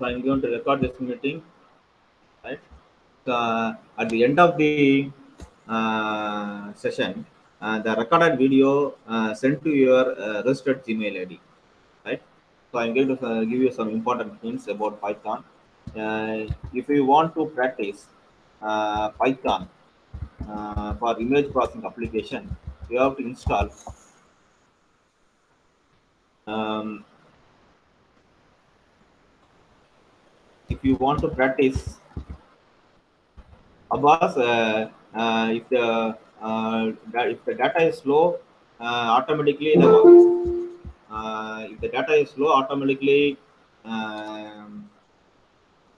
So I'm going to record this meeting, right? So, at the end of the uh, session, uh, the recorded video uh, sent to your uh, registered Gmail ID, right? So I'm going to uh, give you some important hints about Python. Uh, if you want to practice Python for image processing application, you have to install um, if you want to practice Abbas, uh, uh, if the uh, if the data is slow, uh, automatically the uh, if the data is slow, automatically um,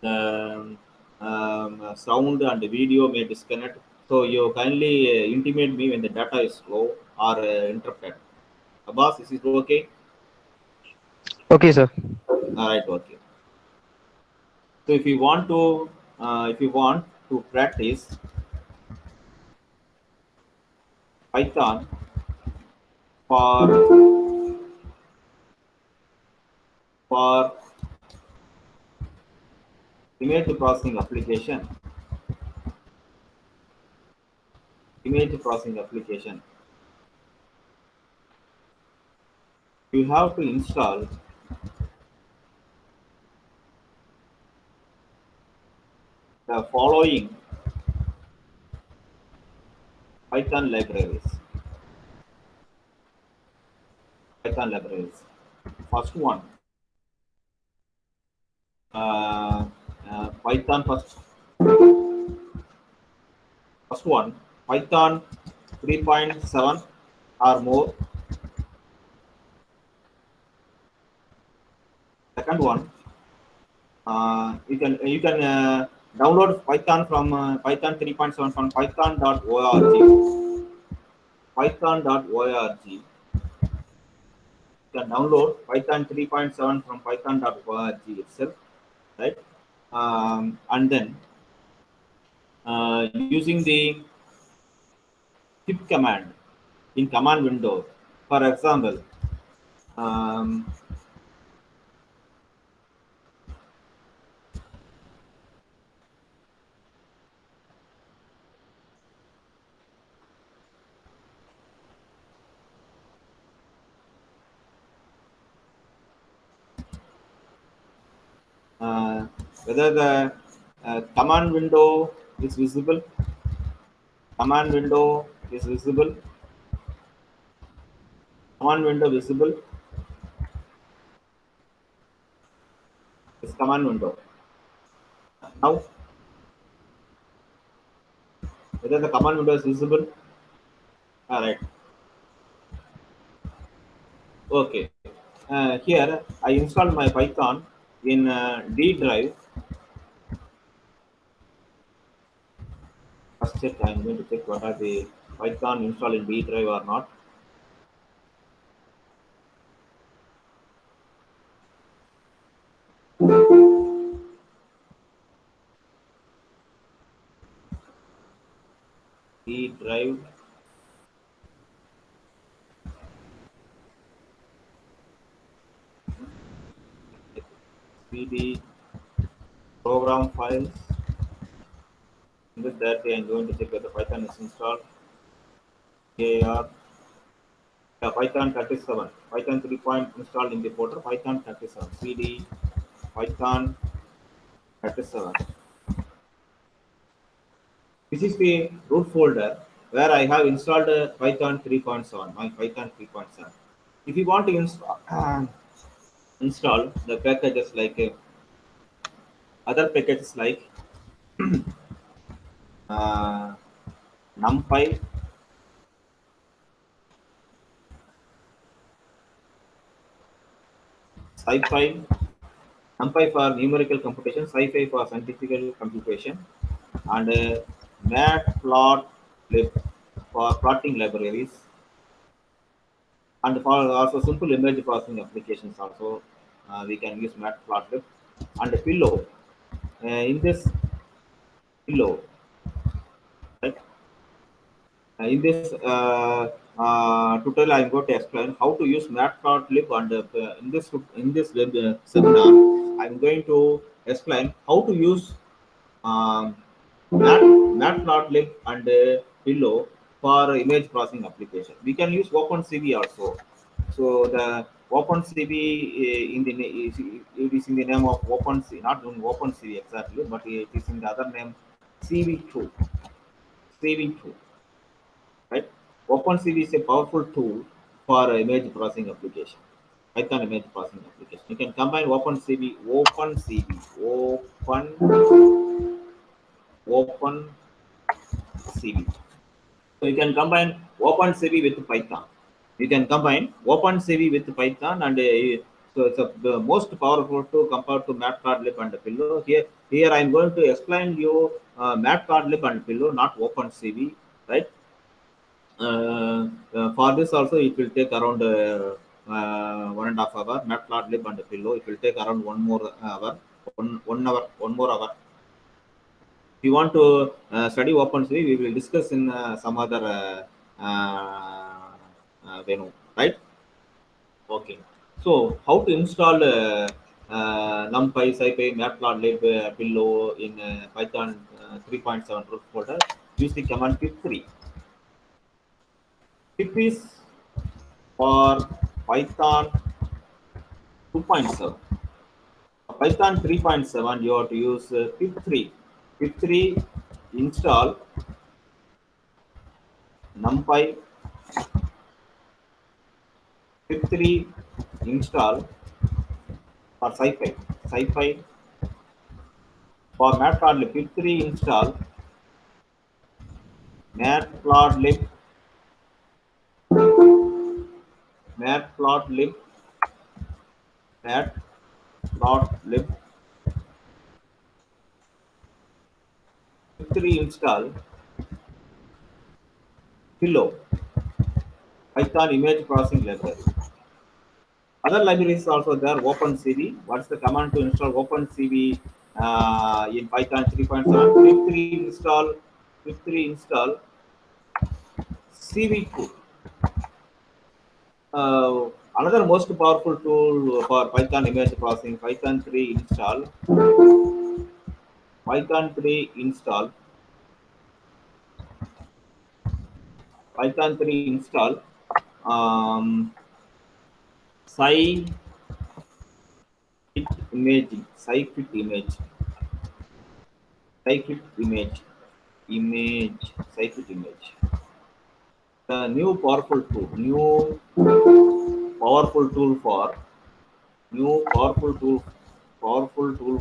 the um, sound and the video may disconnect. So you kindly uh, intimate me when the data is slow or uh, interrupted. Abbas, is it okay? Okay, sir. All right, okay. So if you want to, uh, if you want to practice Python for for image processing application, image processing application, you have to install the following Python libraries. Python libraries. First one, uh, uh, Python first. First one, Python 3.7 or more. Second one, uh, you can you can uh, download Python from uh, Python 3.7 from python.org. Python.org. You can download Python 3.7 from python.org itself, right? Um, and then uh, using the pip command in command window. For example, um, uh, whether the uh, command window is visible. Command window is visible. Command window visible is command window. Now whether the command window is visible. All right okay. Uh, here i installed my python in uh, d drive first i'm going to check are the python installed in d drive or not D drive CD program files. In this directory, I'm going to check whether Python is installed. AR yeah, Python 37. Python 3 point installed in the folder. Python 37. CD Python 37. This is the root folder where I have installed uh, Python 3.7, my Python 3.7. If you want to install, install the packages like uh, other packages like NumPy, SciPy, NumPy for numerical computation, SciPy for scientific computation, and uh, matplotlib for plotting libraries and for also simple image processing applications also uh, we can use matplotlib and pillow. Uh, in this pillow in this uh, uh, tutorial i'm going to explain how to use matplotlib and uh, in this in this uh, seminar i'm going to explain how to use um, Mat, Matplotlib and uh, Pillow for image processing application. We can use OpenCV also. So the OpenCV uh, in the it is in the name of OpenCV, not in OpenCV exactly, but it is in the other name CV2. CV2, right? OpenCV is a powerful tool for image processing application. Python image processing application. You can combine OpenCV, OpenCV, Open, Open CV. So you can combine OpenCV with Python. You can combine OpenCV with Python, and uh, so it's a, the most powerful tool compared to Matplotlib and Pillow. Here, here I am going to explain you uh, Matplotlib and Pillow, not OpenCV, right? Uh, uh, for this also it will take around uh, one and a half hour matplotlib and pillow it will take around one more hour one one hour one more hour if you want to uh, study open we will discuss in uh, some other uh, venue, right? Okay. So, how to install NumPy, SciPy, Matplotlib, Pillow in Python 3.7 root folder? Use the command pip 3. TPS for Python 2.7. Python 3.7, you have to use uh, pip3. pip3 install numpy pip3 install for scipy scipy for matplotlib pip3 install matplotlib matplotlib matplotlib pip3 install. Pillow. Python image processing library. Other libraries also there opencv. What's the command to install opencv uh, in python 3.7 pip3 install pip3 install. Cv2 uh, another most powerful tool for python image processing python 3 install. Python 3 install. Python 3 install. Um, scikit imaging scikit image. Scikit image. Image scikit image the new powerful tool new powerful tool for new powerful tool powerful tool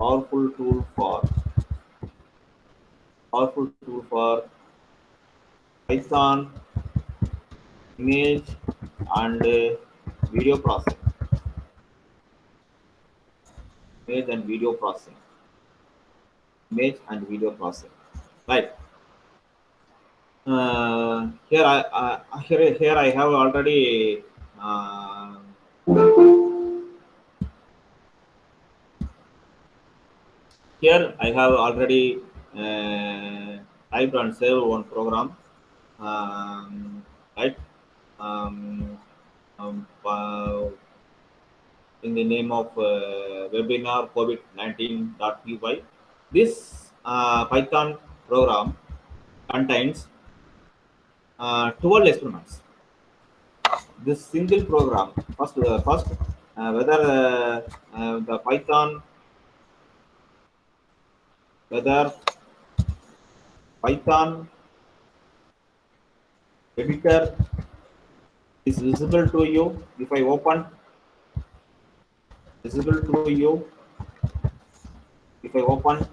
powerful tool for powerful tool for python image and uh, video processing. Image and video processing. Image and video processing. Right uh, here I uh, here here I have already uh, here I have already typed and saved one program. Um, right? Um, um, uh, in the name of uh, webinar covid19.py this uh, python program contains uh, 12 experiments this single program first uh, first uh, whether uh, uh, the python whether python editor is visible to you. If i open visible to you. If i open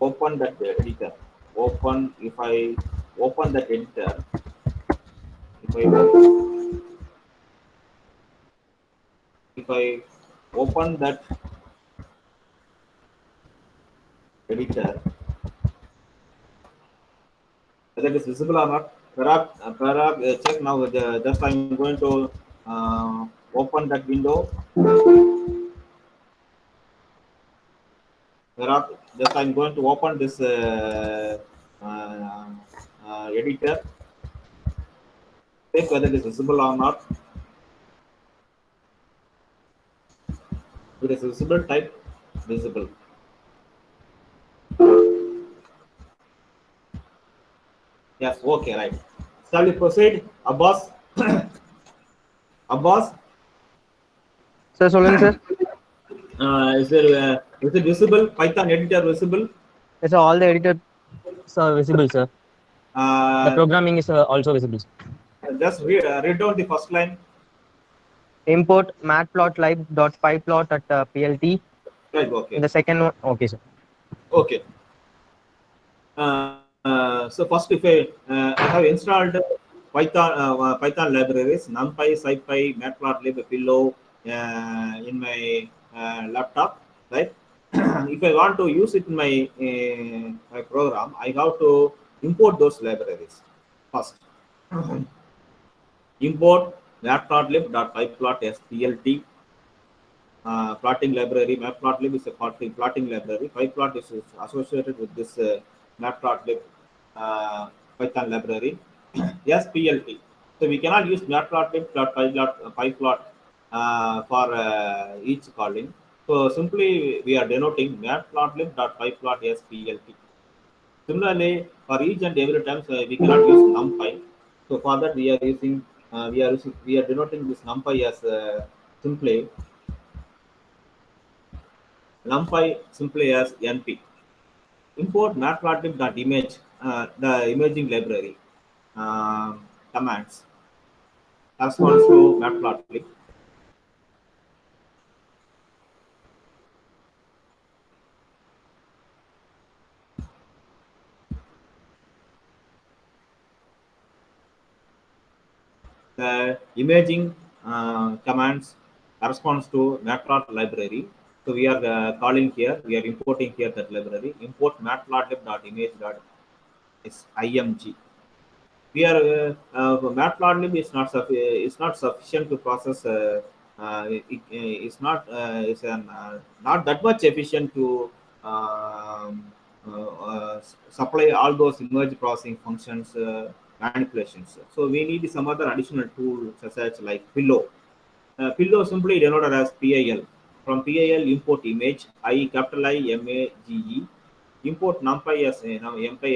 open that editor. Open if i open that editor. If i open, if i open that editor whether it is visible or not perhaps perhaps uh, check now uh, just i'm going to uh, open that window. Perhaps just i'm going to open this uh, uh, editor check whether it is visible or not If it is visible, type visible. Yes, okay, right. Shall we proceed? Abbas? Abbas, sir சொல்லுங்க sir uh, is, there, uh, is it visible? Python editor visible? Yes, sir, all the editors are visible, sir. the Uh, programming is uh, also visible. just read, uh, read down the first line. Import matplotlib.pyplot at uh, PLT. Right, okay. In the second one, okay, sir. Okay. Uh, uh, so first, if I, uh, I have installed Python uh, Python libraries, NumPy, SciPy, Matplotlib, Pillow uh, in my uh, laptop, right? if I want to use it in my, uh, my program, I have to import those libraries first. import matplotlib.pyplot.splt uh, plotting library. Matplotlib is a plotting, plotting library. PyPlot is is associated with this uh, Matplotlib uh, Python library. SPLT. So we cannot use Matplotlib.pyplot uh, PyPlot uh, for uh, each calling. So simply we are denoting Matplotlib.pyplot.splt. Similarly, for each and every time uh, we cannot use NumPy. So for that we are using uh, we are using, we are denoting this NumPy as uh, simply numpy simply as np import matplotlib.image uh, the imaging library um, commands corresponds to matplotlib the imaging uh, commands corresponds to matplotlib library so we are uh, calling here, we are importing here that library, import matplotlib.image.img. We are, uh, uh, matplotlib is not, is not sufficient to process, uh, it, it's not, it's an, not that much efficient to um, supply all those image processing functions, manipulations. So we need some other additional tool such as like Pillow. Uh, Pillow simply denoted as PIL from PIL import image I capital I M A G E. Import numpy as know numpy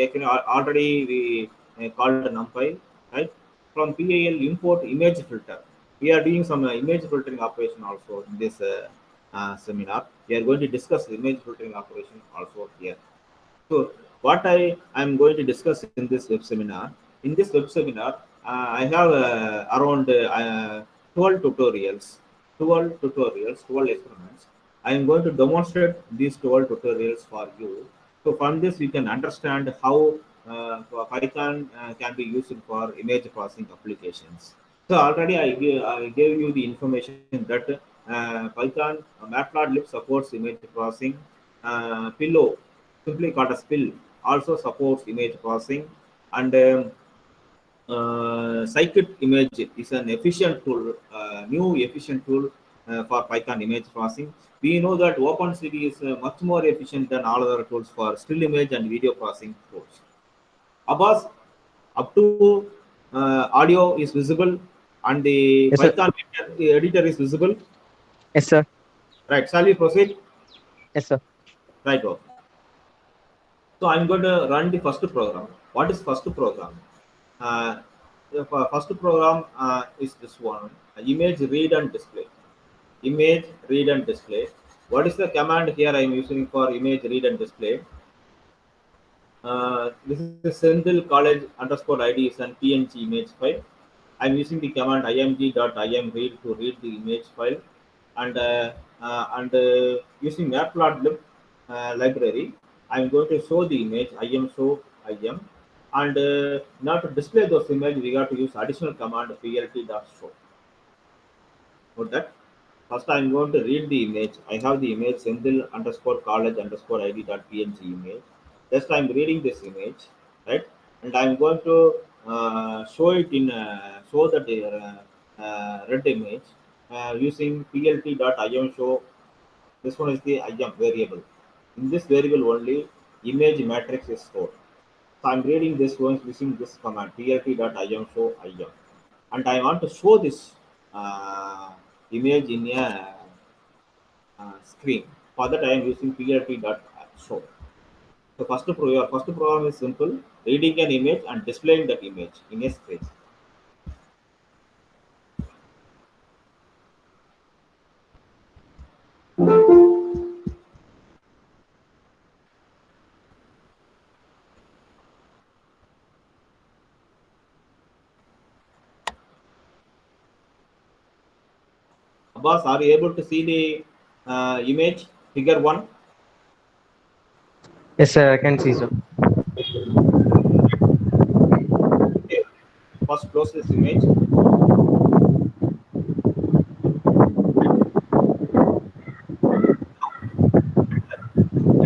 already we uh, called numpy right? From PIL import image filter. We are doing some uh, image filtering operation also in this uh, uh, seminar. We are going to discuss image filtering operation also here. So what I am going to discuss in this web seminar in this web seminar uh, I have uh, around uh, 12 tutorials 12 tutorials, 12 experiments. I am going to demonstrate these 12 tutorials for you. So from this, you can understand how Python can be used for image processing applications. So already I, gave, I gave you the information that uh, Python uh, Matplotlib supports image processing. Uh, Pillow, simply called as Pill, also supports image processing. And um, uh, scikit image is an efficient tool, uh, new efficient tool uh, for Python image processing. We know that OpenCV is uh, much more efficient than all other tools for still image and video processing tools. Abbas, up to uh, audio is visible and the Yes. Python editor, editor is visible. Yes, sir. Right, shall we proceed? Yes, sir. Right, okay. So I'm going to run the first program. What is first program? Uh, the first program uh, is this one: uh, image read and display. Image read and display. What is the command here I'm using for image read and display? Uh, this is Sendil College underscore ID is an PNG image file. I'm using the command img.imread to read the image file, and uh, uh, and uh, using matplotlib uh, library, I'm going to show the image im show im, and uh, order to display those images, we got to use additional command plt.show. Note that. First, I'm going to read the image. I have the image Sendil underscore college underscore id dot png image. Just I'm reading this image, right? And I'm going to uh, show it in uh, show that uh, uh, red image uh, using plt.im show. This one is the im variable. In this variable only, image matrix is stored. So I'm reading this one using this command plt.im show im, and I want to show this uh, image in a uh, screen. For that, I am using plt.show. So first, first program is simple: reading an image and displaying that image in a screen. Abbas, are you able to see the uh, image figure one? Yes, sir. I can see, sir. Okay. First, close this image.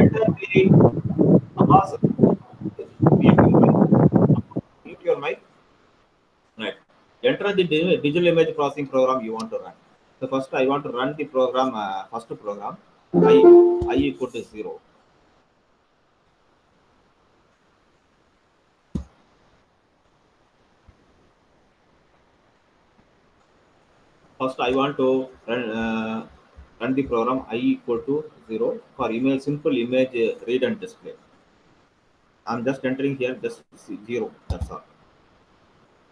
Enter the Abbas. Mute your mic. Your mic. Right. Enter the digital image processing program you want to run. So first, I want to run the program. Uh, first program. I I equal to zero. First, I want to run, uh, run the program i equal to 0 for image simple image uh, read and display. I'm just entering here just 0. That's all.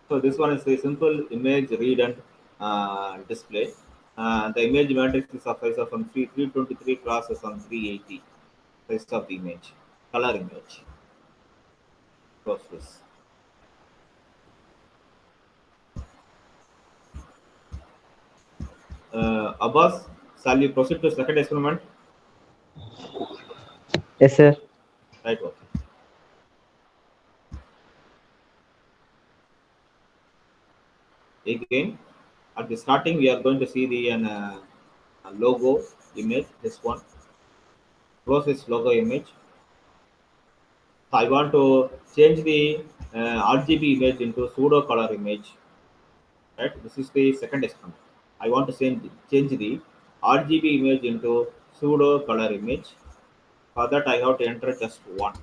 So this one is a simple image read and uh, display. Uh, the image matrix is of size of from 3, 323 crosses on 380 size of the image, color image. Close this. Uh, Abbas, shall we proceed to second experiment? Yes, sir. Right. Okay. Again, at the starting, we are going to see the uh, logo image. This one. This logo image. So I want to change the uh, RGB image into pseudo color image. Right. This is the second experiment. I want to change change the RGB image into pseudo color image. For that, I have to enter just one.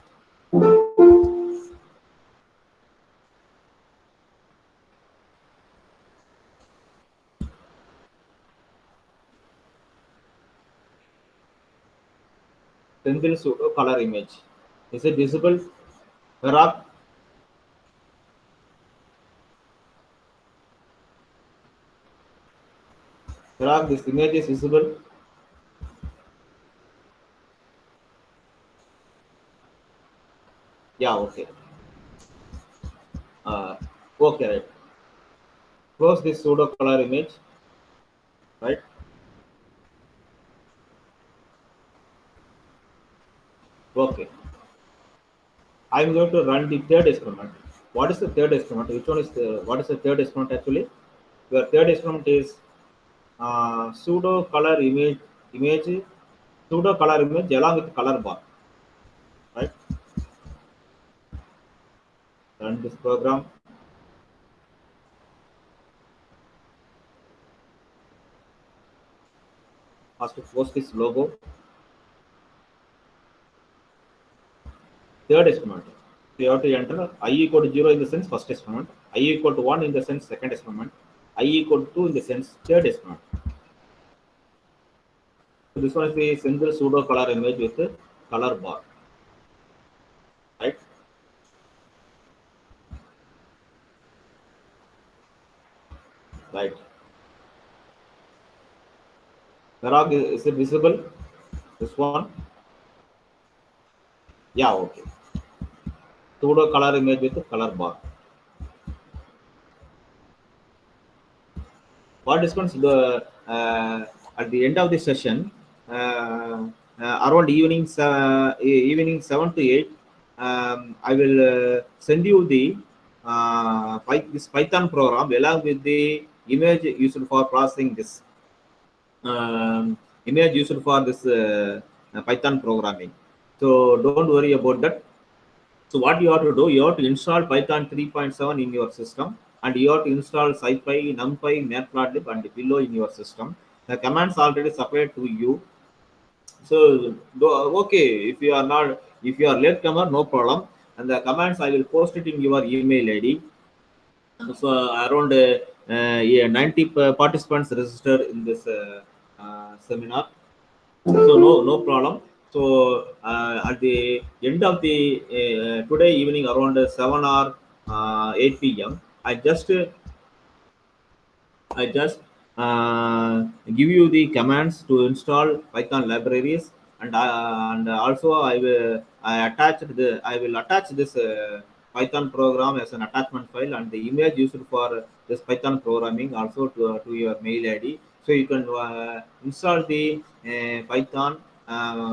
Single pseudo color image. Is it visible? Parag? Parag, this image is visible. Yeah, okay. Uh, okay, right. Close this pseudo color image. Right. Okay. I'm going to run the third experiment. What is the third experiment? Which one is the what is the third experiment actually? Your third experiment is uh, pseudo color image image pseudo color image along with color bar. Right? Run this program. First post this logo. Third experiment. You have to enter i equal to 0 in the sense first experiment, i equal to 1 in the sense second experiment, i equal to 2 in the sense third experiment. So this one is the single pseudo color image with the color bar. Right? Right. Parag, is it visible? This one? Yeah, okay. Pseudo color image with color bar. Participants, the uh, at the end of the session, uh, uh, around evening uh, evening seven to eight, um, I will uh, send you the uh, this Python program along with the image used for processing this um, image used for this uh, Python programming. So don't worry about that. So what you have to do, you have to install Python 3.7 in your system and you have to install SciPy, NumPy, Matplotlib and Pillow in your system. The commands already supplied to you. So okay, if you are not, if you are latecomer, no problem. And the commands I will post it in your email ID. So around uh, yeah, 90 participants registered in this uh, uh, seminar. so no no problem so uh, at the end of the uh, today evening around 7 or uh, 8 pm i just uh, I just uh, give you the commands to install Python libraries, and uh, and also I will I attach the I will attach this uh, Python program as an attachment file and the image used for this Python programming also to, to your mail ID. So you can uh, install the uh, Python uh,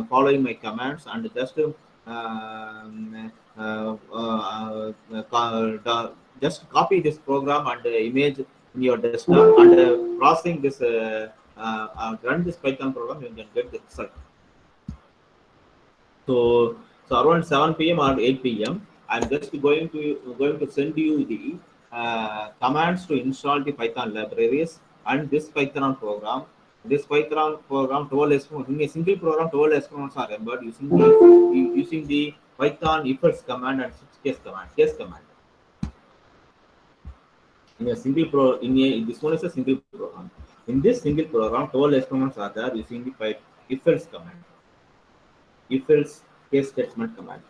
following my commands and just um, uh, uh, uh, uh, just copy this program and image in your desktop and uh, processing this uh, uh, uh, run this python program you can get the result. So so around 7 p.m or 8 p.m i'm just going to going to send you the uh, commands to install the python libraries and this python program this python program 12 experiments in a single program 12 experiments are embedded using the using the python if else command and case command case command. In a single pro in a this one is a single program. In this single program 12 experiments are there using the pipe if else command. If else case statement command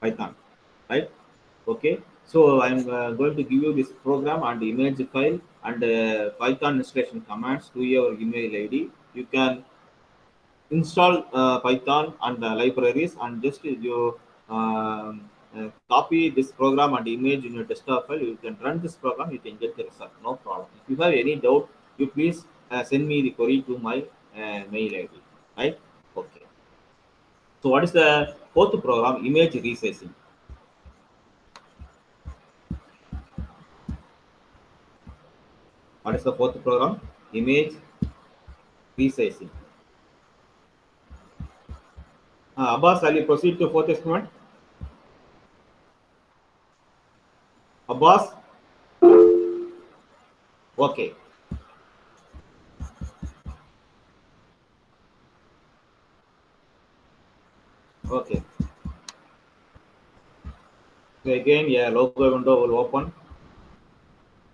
python right? Okay so i'm uh, going to give you this program and image file and uh, python installation commands to your email id you can install uh, python and uh, libraries and just you um, uh, copy this program and image in your desktop file. You can run this program. You can get the result. No problem. If you have any doubt you please uh, send me the query to my uh, mail id right? Okay. So what is the fourth program? Image resizing what is the fourth program image resizing uh, abbas shall you proceed to fourth experiment Abbas? Okay. Okay. So again, yeah, logo window will open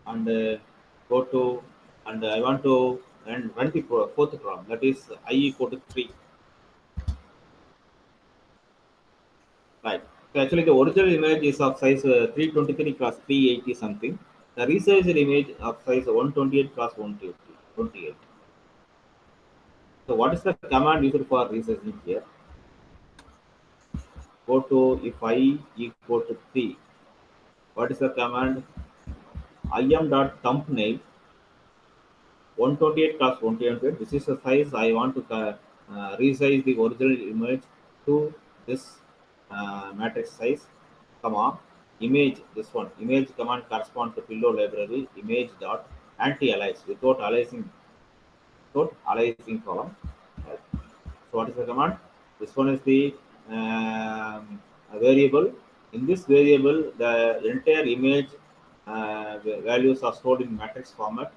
and uh, go to, and I want to run, run the fourth program that is i equal to 3. Right. So actually, the original image is of size uh, 323 cross 380 something. The resized image of size 128 cross 128. So what is the command used for resizing here? Go to if i equal to 3. What is the command? Im dot thumbnail 128 cross 128. This is the size I want to uh, resize the original image to this uh, matrix size. Comma image this one. Image command correspond to pillow library image dot anti-alias without aliasing without aliasing column. So what is the command? This one is the um, variable. In this variable the entire image uh, values are stored in matrix format.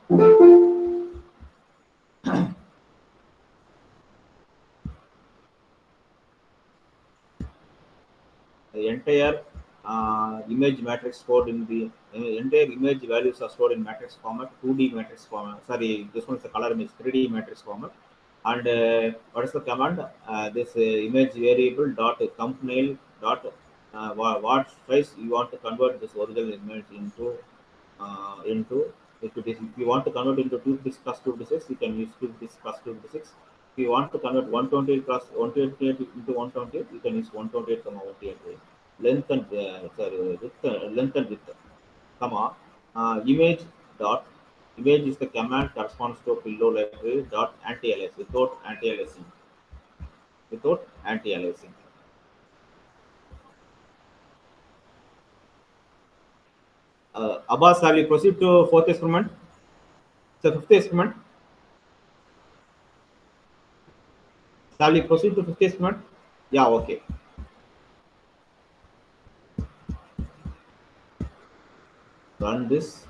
The entire uh, image matrix stored in the uh, entire image values are stored in matrix format 2d matrix format. Sorry this one is the color image 3d matrix format. And uh, what is the command? Uh, this uh, image variable dot thumbnail dot uh, what, what size you want to convert this original image into uh, into? If if you want to convert into 2 disk plus 2 disks you can use 2 disk plus 2 disks if you want to convert 128 plus 128 into 128 you can use 128 comma 128 length and uh, sorry width uh, length and width comma uh, image dot image is the command corresponds to pillow library dot anti-alias without anti-aliasing without anti-aliasing uh, Abbas, shall we proceed to fourth experiment? So fifth experiment. Shall we proceed to fifth experiment? Yeah, okay. Run this.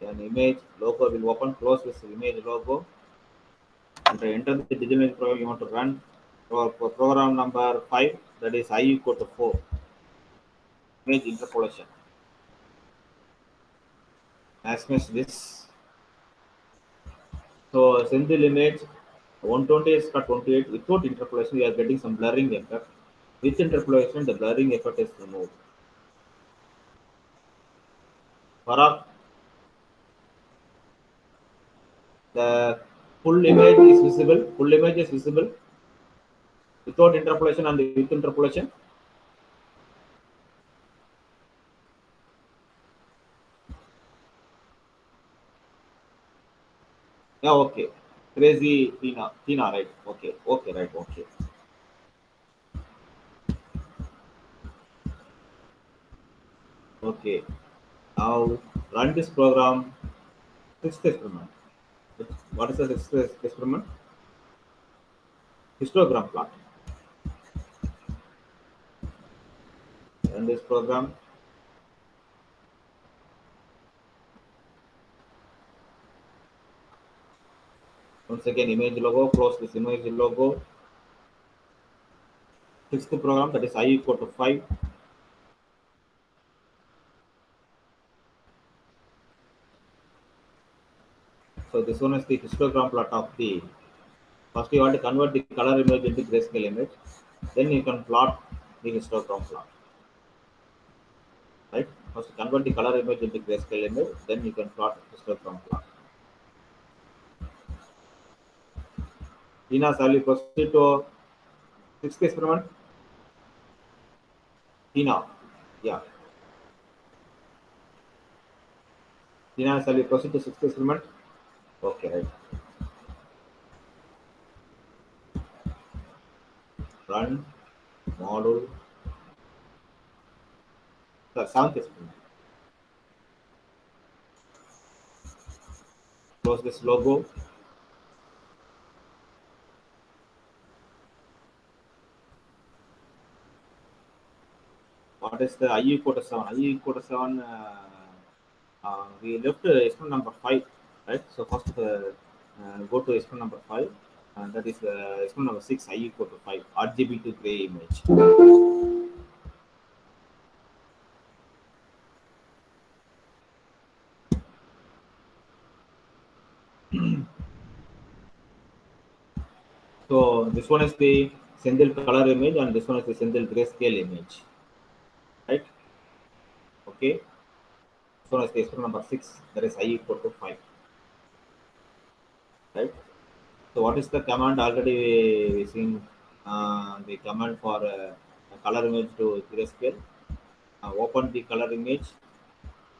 An image logo will open. Close this image logo. And enter the digital program you want to run for, for program number 5 that is i equal to 4 image interpolation as much this So single image 120 is cut 28 without interpolation we are getting some blurring effect. With interpolation the blurring effect is removed. Farah, the full image is visible. Full image is visible without interpolation and with interpolation. Yeah, okay. Crazy Tina, Tina, right? Okay, okay, right, okay. Okay. Now run this program. Sixth experiment. What is the sixth experiment? Histogram plot. Run this program. Once again, image logo, close this image logo. Sixth program that is i equal to 5. So this one is the histogram plot of the. First you want to convert the color image into grayscale image. Then you can plot the histogram plot. Right? First convert the color image into grayscale image. Then you can plot histogram plot. Tina, shall we proceed to sixth experiment? Tina, yeah. Tina, shall we proceed to sixth experiment? Okay, right. Run module. The seventh experiment. Close this logo. what is the IE quarter 7? IE quarter 7, uh, uh, we left uh, experiment number 5, right? So first uh, uh, go to experiment number 5, and that is uh, experiment number 6, IE quarter 5, RGB to gray image. So this one is the Sendel color image and this one is the Sendel grayscale image right? Okay. So as experiment number six, there is i equal to five. Right. So what is the command already we seen uh, the command for uh, color image to grayscale. Uh, open the color image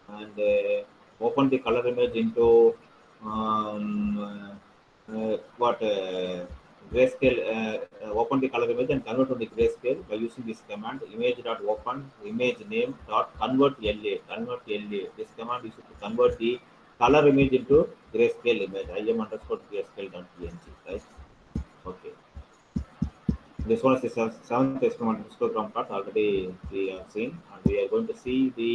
and uh, open the color image into um, uh, what uh, grayscale uh, uh, open the color image and convert to the grayscale by using this command image dot open image name dot convert LA convert LA this command is to convert the color image into grayscale image im underscore grayscale dot png right okay this one is the seventh experiment histogram plot already we have seen and we are going to see the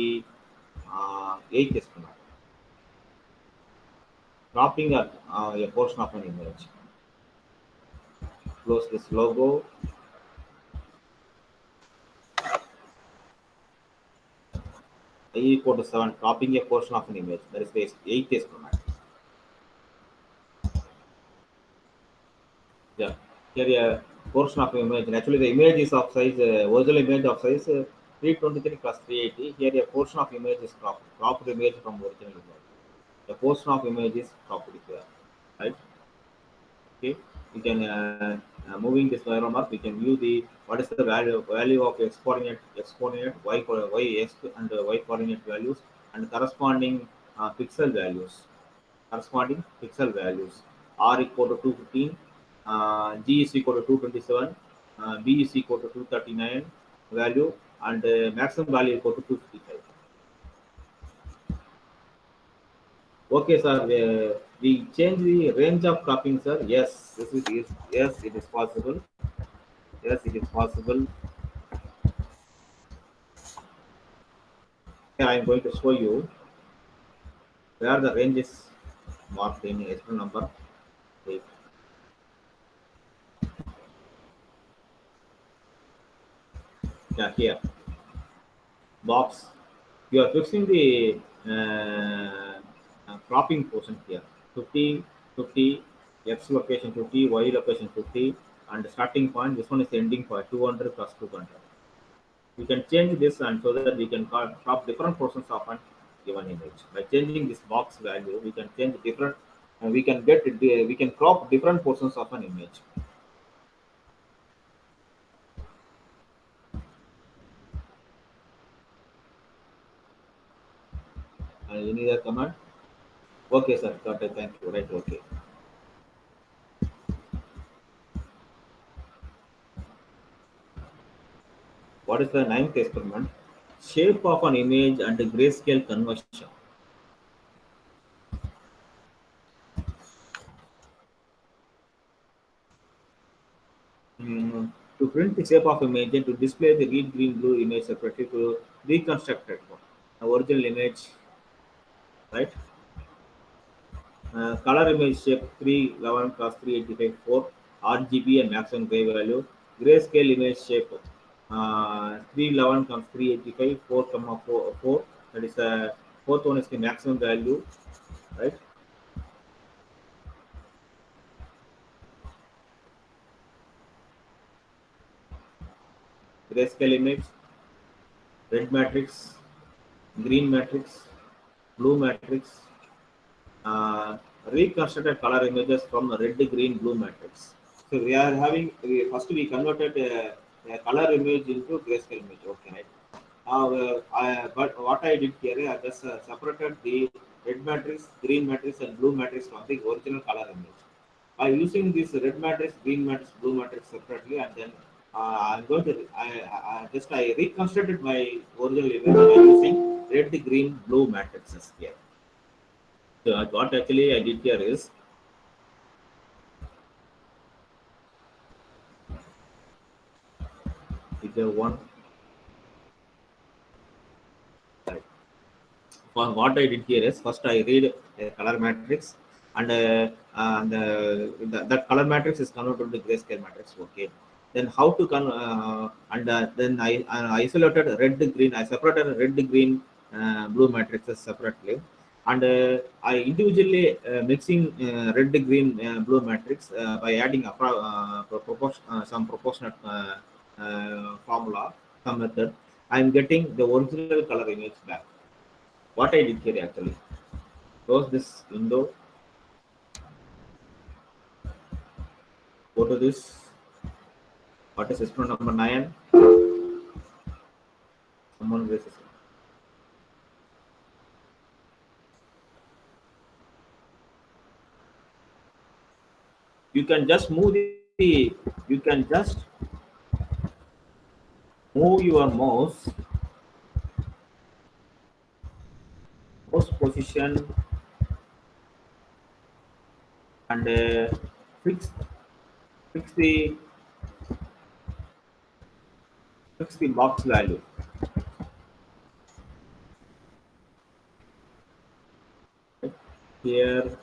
uh, eighth experiment cropping a, uh, a portion of an image close this logo. I equal to 7, cropping a portion of an image. That is the eighth experiment. Yeah, here a portion of image. Actually, the image is of size, uh, original image of size uh, 323 plus 380. Here a portion of image is cropped, cropped image from original image. The portion of image is cropped here, right? Okay we can uh, uh, moving this arrow mark we can view the what is the value value of x coordinate x coordinate y y x and uh, y coordinate values and corresponding uh, pixel values corresponding pixel values r equal to 215 uh, g is equal to 227 uh, b is equal to 239 value and uh, maximum value equal to 255 Okay, sir. We change the range of cropping, sir. Yes, this is yes, it is possible. Yes, it is possible. Here I am going to show you where the range is marked in exponent number eight. Yeah, here box. You are fixing the uh, uh, cropping portion here 50 50, x location 50, y location 50, and starting point. This one is ending point 200 plus 200. We can change this and so that we can crop different portions of an given image. By changing this box value, we can change different. and we can get we can crop different portions of an image. Any other command? Okay, sir. Got it. Thank you. Right. Okay. What is the ninth experiment? Shape of an image and grayscale conversion. Mm, to print the shape of image and to display the red, green, blue image separately to reconstruct it. The original image, right? Uh, color image shape 311 cross 385 4 RGB and maximum gray value. Grayscale image shape uh, 311 comes 385 4 comma 4, 4 that is the fourth one is the maximum value right grayscale image red matrix green matrix blue matrix uh, reconstructed color images from red, green, blue matrix. So we are having we, first we converted a, a color image into grayscale image. Okay, uh, I, but what I did here, I just uh, separated the red matrix, green matrix, and blue matrix from the original color image. By using this red matrix, green matrix, blue matrix separately, and then uh, I'm going to I, I just I reconstructed my original image by using red, green, blue matrices here. So uh, what actually I did here is one. For what I did here is first I read a color matrix and uh, uh, the, that color matrix is converted to grayscale matrix. Okay. Then how to con uh, and uh, then I, I isolated red green. I separated red green uh, blue matrices separately and uh, I individually uh, mixing uh, red, green, uh, blue matrix uh, by adding appro- uh, propor- uh, some proportionate formula, some method. I am getting the original color image back. What I did here actually, close this window, go to this. What is experiment number nine? Someone raises it. You can just move the you can just move your mouse mouse position and uh, fix fix the fix the box value. Here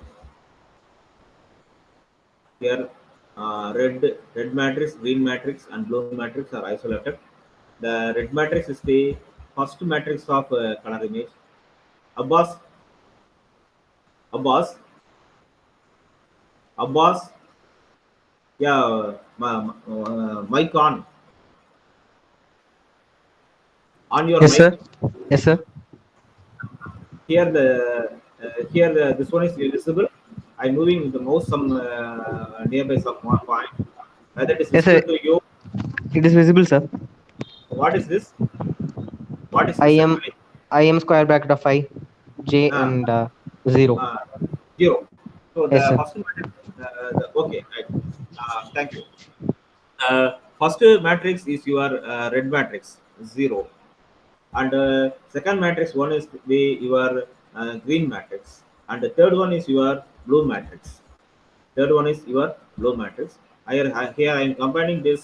here uh, red red matrix green matrix and blue matrix are isolated. The red matrix is the first matrix of uh, color image. Abbas abbas abbas yeah my, uh, mic on. On your Yes, mic. sir. Yes, sir. here the uh, here the, this one is visible i'm moving the mouse some uh, nearby some one point whether it is Yes, visible sir. to you It is visible, sir. what is this what is this I am actually? I am square bracket of i, j Ah. and uh, zero. uh, zero so the Yes, first matrix uh, the, okay right uh, thank you uh, first matrix is your uh, red matrix zero and uh, second matrix one is the your uh, green matrix and the third one is your blue matrix. Third one is your blue matrix. Here I- here i am combining this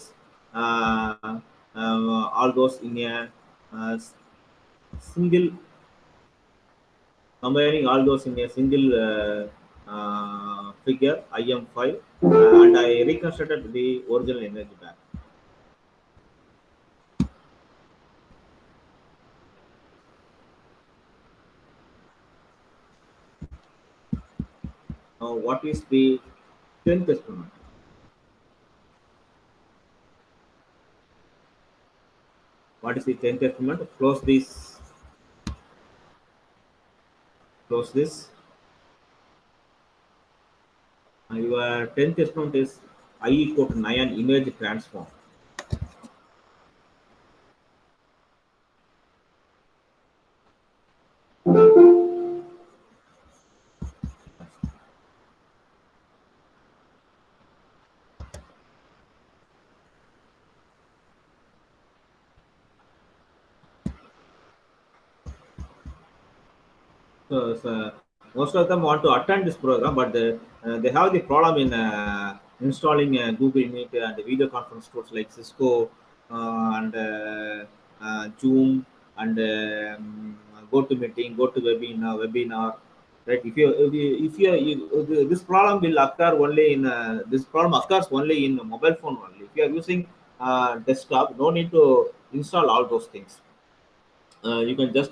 uh, uh, all those in a uh, single combining all those in a single uh, uh, figure im5 uh, and i reconstructed the original energy back uh, what is the 10th experiment? What is the 10th experiment? Close this. Close this. Uh, your 10th experiment is I equal to 9 image transform. So, so most of them want to attend this program, but the, uh, they have the problem in uh, installing uh, Google Meet and video conference tools like Cisco uh, and uh, uh, Zoom and um, GoToMeeting, GoToWebinar, webinar. Right? If you if you, if you, you this problem will occur only in this problem occurs only in mobile phone only. If you are using desktop, no need to install all those things. You can just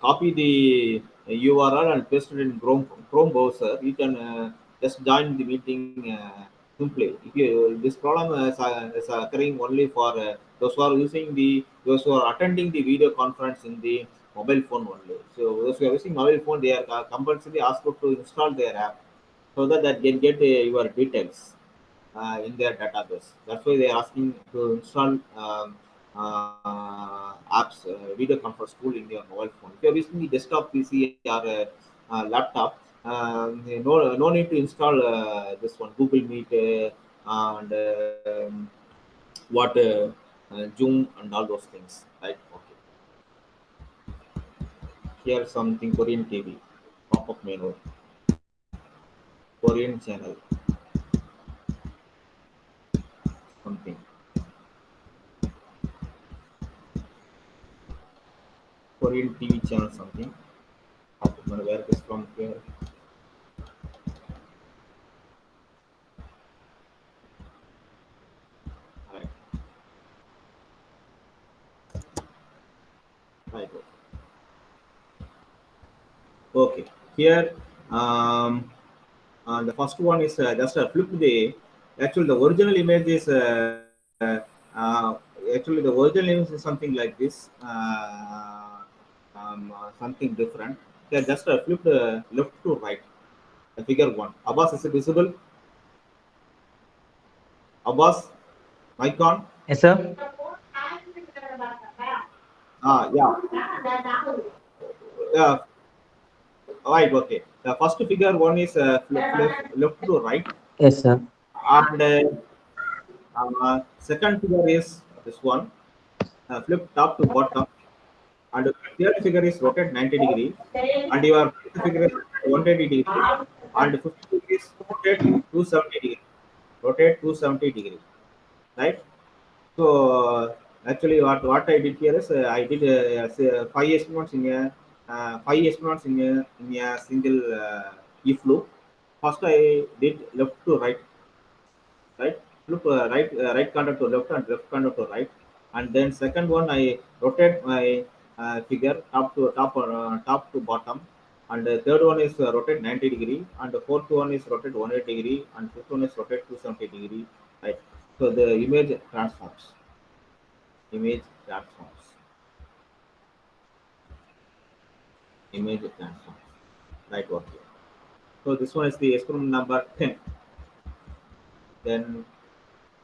copy the URL and paste it in Chrome, Chrome browser. You can uh, just join the meeting uh, simply. If you, this problem is, uh, is occurring only for those who are using the those who are attending the video conference in the mobile phone only. So those who are using mobile phone, they are compulsory asked to install their app so that they can get your details in their database. That's why they are asking to install. Um, apps, uh, video conference tool in your mobile phone. If you're using desktop PC or uh, uh, laptop, um, no, no need to install uh, this one, Google Meet uh, and um, what uh, uh, Zoom and all those things, right? Okay. Here something Korean TV, pop-up menu, Korean channel, something. Korean TV channel something. Gonna wear this from here. Okay. Here, um, uh, the first one is uh, just a flip the actually the original image is uh, uh, actually the original image is something like this. Uh, um, uh, something different. Here, just uh, flip the left to right. The figure one. Abbas, is it visible? Abbas, mic on. Yes, sir. Ah, yeah, yeah. Right, okay. The first figure one is uh, flip, flip, left to right, Yes, sir. and uh, uh, second figure is this one, uh, flip top to bottom, and the third figure is rotated 90 degree, and your figure is 180 degree, and fifth figure is rotate 270 degree, rotate 270 degree, right? So actually, what what I did here is uh, I did uh, say five experiments in a uh, five experiments in a in a single uh, if loop. First, I did left to right, right, loop uh, right uh, right counter to left and left counter to right, and then second one I rotate my uh, figure top to top or uh, top to bottom, and the third one is uh, rotate 90 degree, and the fourth one is rotated 180 degree, and fifth one is rotate 270 degree, right. So the image transforms. Image transforms. Image transforms. Right over here. So this one is the experiment number 10. Then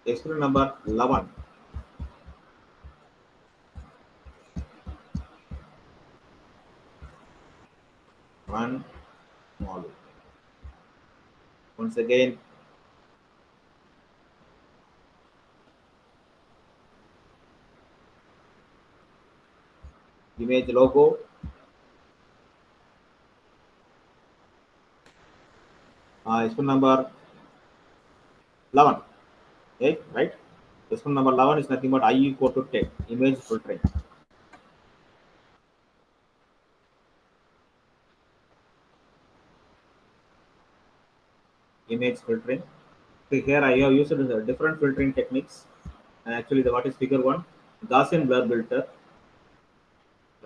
experiment number 11. One module. Once again, image logo. Uh, experiment number 11 okay right? Experiment number 11 is nothing but i equal to 10 image filtering image filtering so here i have used different filtering techniques and actually the what is figure one gaussian blur filter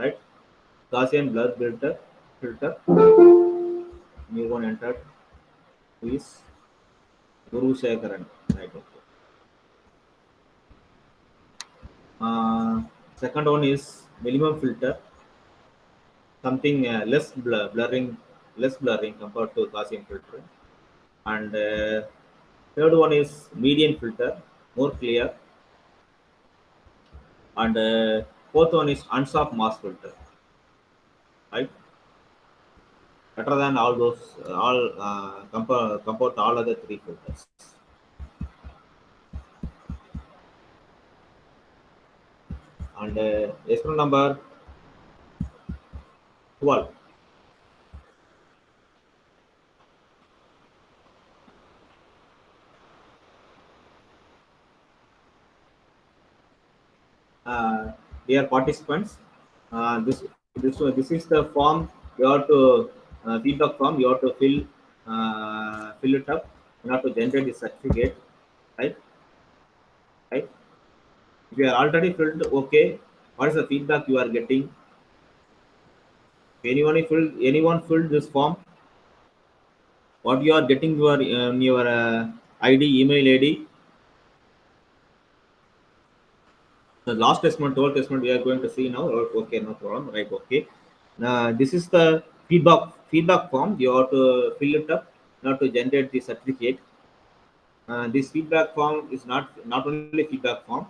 right gaussian blur filter filter new one entered is Guru Shekaran? Right. Okay. Uh, second one is minimum filter, something uh, less blur, blurring, less blurring compared to Gaussian filter. And uh, third one is median filter, more clear. And uh, fourth one is unsharp mask filter, right? Better than all those, all uh, compare compared to all other three filters. And uh, experiment number 12. Dear participants, uh, this this this is the form you have to uh, feedback form. You have to fill uh, fill it up. You have to generate the certificate, right? Right. If you are already filled, okay. What is the feedback you are getting? Anyone filled anyone filled this form? What you are getting your um, your uh, ID email ID the last testament, 12 testament we are going to see now. Okay, no problem. Right, okay. Now, this is the feedback feedback form. You have to fill it up now to generate the certificate. Uh, this feedback form is not not only feedback form.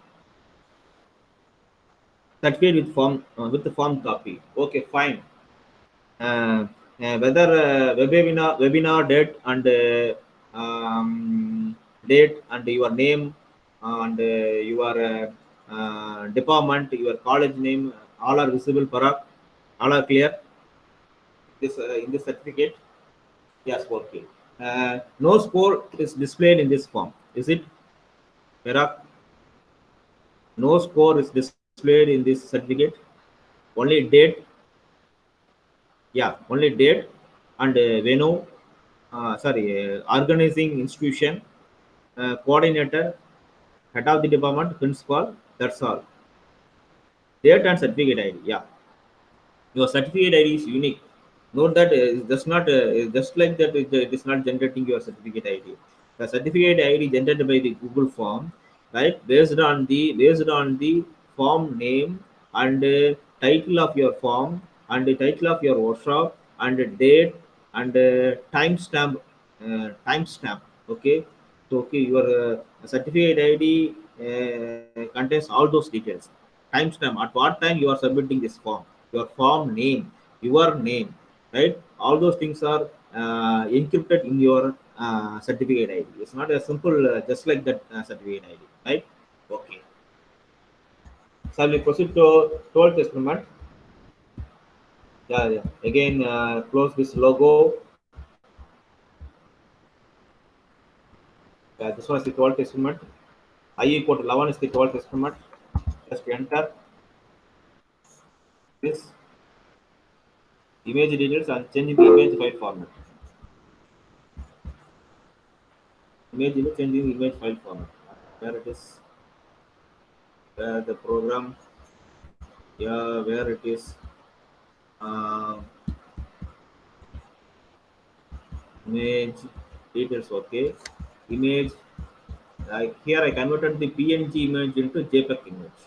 Certificate with form uh, with the form copy. Okay, fine. Uh, uh, whether uh, webinar webinar date and uh, um, date and your name and your department, your college name, all are visible. for Parag, all are clear. This uh, in this certificate, yes, okay. Uh, no score is displayed in this form. Is it, Parag? No score is displayed in this certificate. Only date. Yeah, only date and uh, venue. Uh, sorry, uh, organizing institution, uh, coordinator, head of the department, principal, that's all. Date and certificate ID. Yeah. Your certificate ID is unique. Note that uh, that's not uh, just like that. It, is not generating your certificate ID. The certificate ID generated by the Google form, right? Based on the based on the form name and uh, title of your form and the title of your workshop and the date and uh, timestamp uh, timestamp. Okay. So okay, your uh, certificate ID contains all those details. Timestamp, at what time you are submitting this form, your form name, your name, right? All those things are uh, encrypted in your uh, certificate ID. It's not a simple, uh, just like that uh, certificate ID, right? Okay. So we proceed to 12th experiment. Yeah, yeah. Again, uh, close this logo. Yeah, this one is the 12th experiment. I equal to 11 is the 12th experiment. Just enter this image details and changing the image file format. Image image the image file format. Where it is, where the program, yeah, where it is. Uh, image details, okay. Image here I converted the PNG image into JPEG image.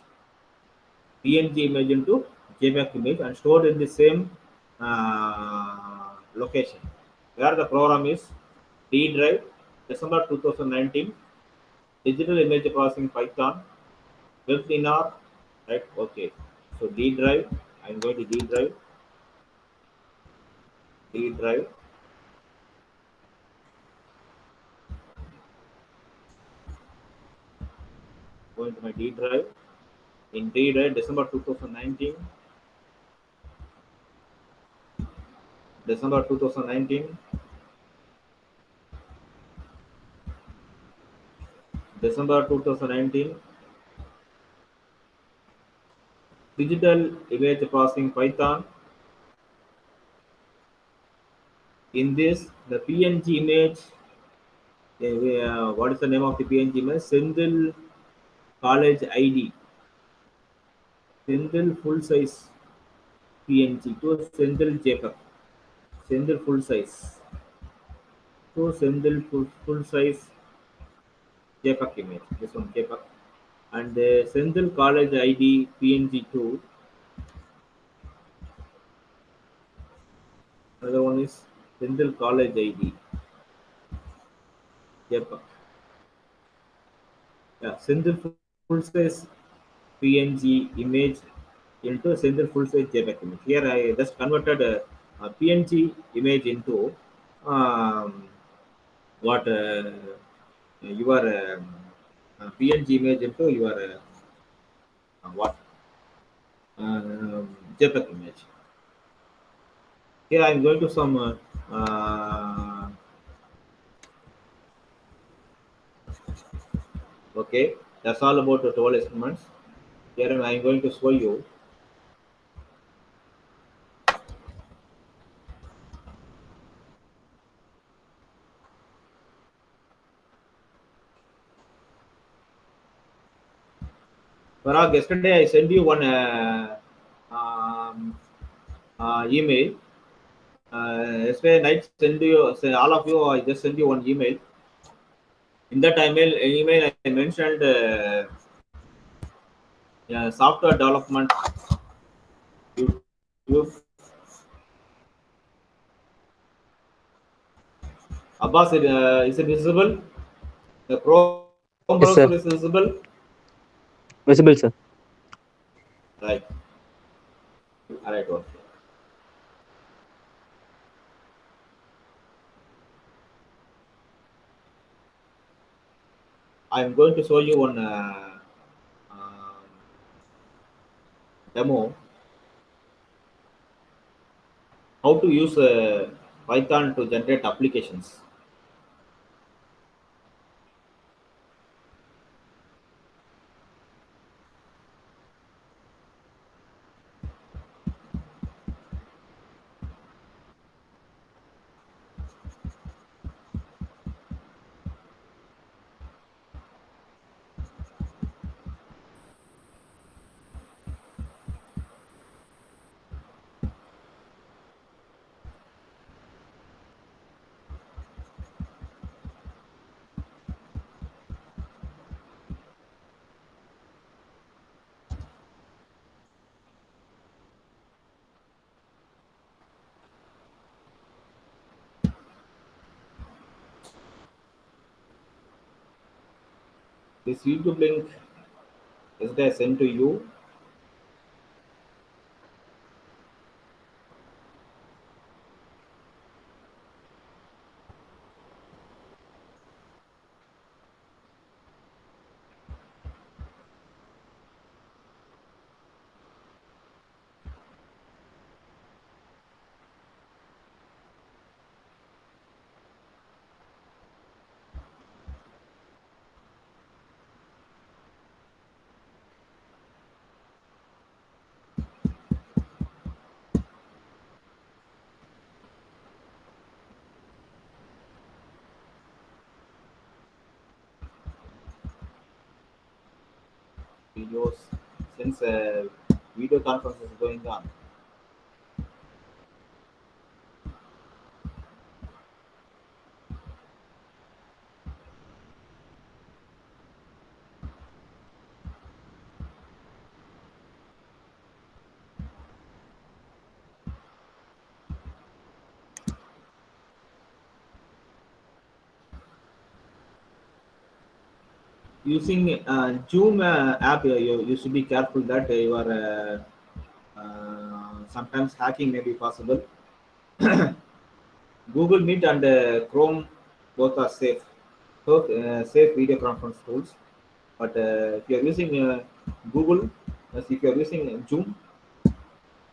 PNG image into JPEG image and stored in the same uh, location. Where the program is D drive, December 2019, digital image processing Python, webinar, right? Okay. So D drive, I'm going to D drive, D drive. Going to my D drive. In D drive, December 2019. December 2019. December 2019. Digital image processing Python. In this, the PNG image, uh, what is the name of the PNG image? Senthil college ID, Senthil full size PNG to Senthil JPEG, Senthil full size. to Senthil full, full size JPEG image. This one JPEG. And uh, the Senthil College ID PNG two. Another one is Senthil College ID JPEG. Yeah, Senthil full size PNG image into Senthil full size JPEG image. Here I just converted a, a PNG image into um, what uh, um, uh, PNG image into your uh, uh, what um, JPEG image. Here I am going to some uh, uh, okay. That's all about the 12 instruments. Here I am going to show you Parag, yesterday I sent you one uh, um, uh, email. Uh, yesterday night, send you all of you. I just sent you one email. In that email, email I mentioned uh, yeah, software development. YouTube. Abbas, is, uh, is it visible? The Chrome Yes, browser is visible. Visible, sir. Right. All right. Okay. I'm going to show you one uh, um, demo how to use uh, Python to generate applications. This YouTube link is there sent to you. videos since uh, video conference is going on. Using uh, Zoom uh, app, uh, you, you should be careful that uh, you are uh, sometimes hacking may be possible. Google Meet and Chrome both are safe, both safe video conference tools. But if you are using Google, if you are using Zoom,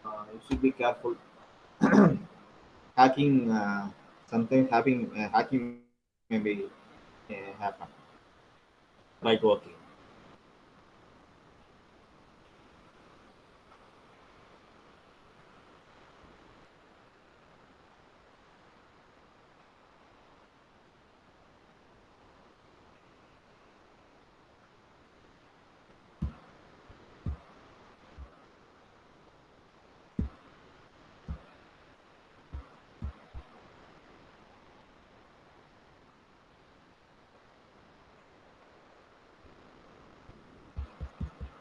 you should be careful. hacking, sometimes having hacking may be happen. Right, okay.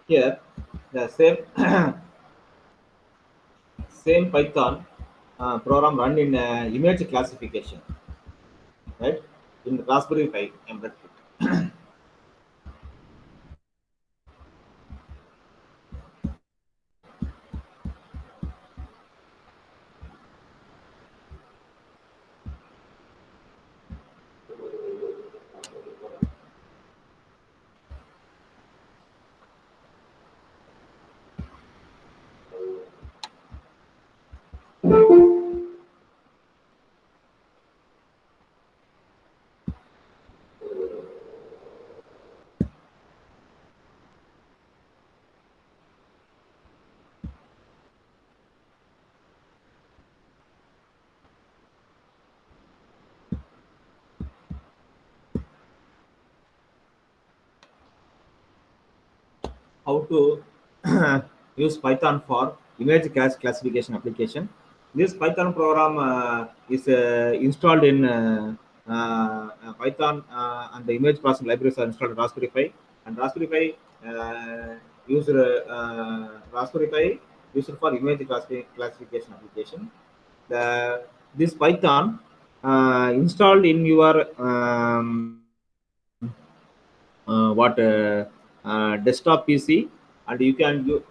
Here the same same Python uh, program run in uh, image classification, right? In Raspberry Pi embedded how to use Python for image class classification application. This Python program uh, is uh, installed in uh, Python and the image processing libraries are installed in Raspberry Pi and Raspberry Pi uh, user uh, Raspberry Pi used for image classi- classification application. The this Python uh, installed in your um, uh, what uh, uh, desktop PC, and you can do.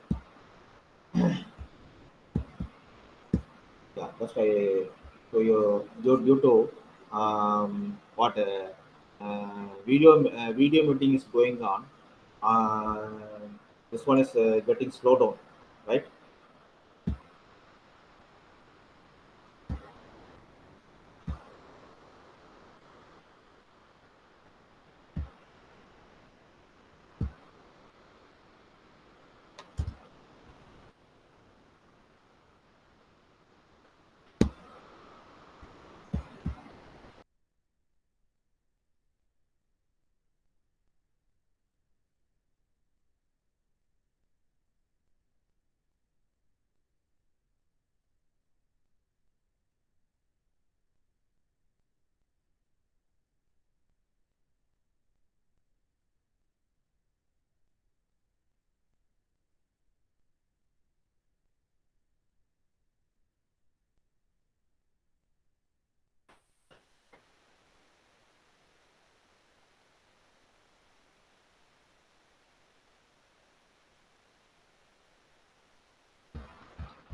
yeah, that's why so you due, due to um, what uh, uh, video uh, video meeting is going on. Uh, this one is getting slowed down, right?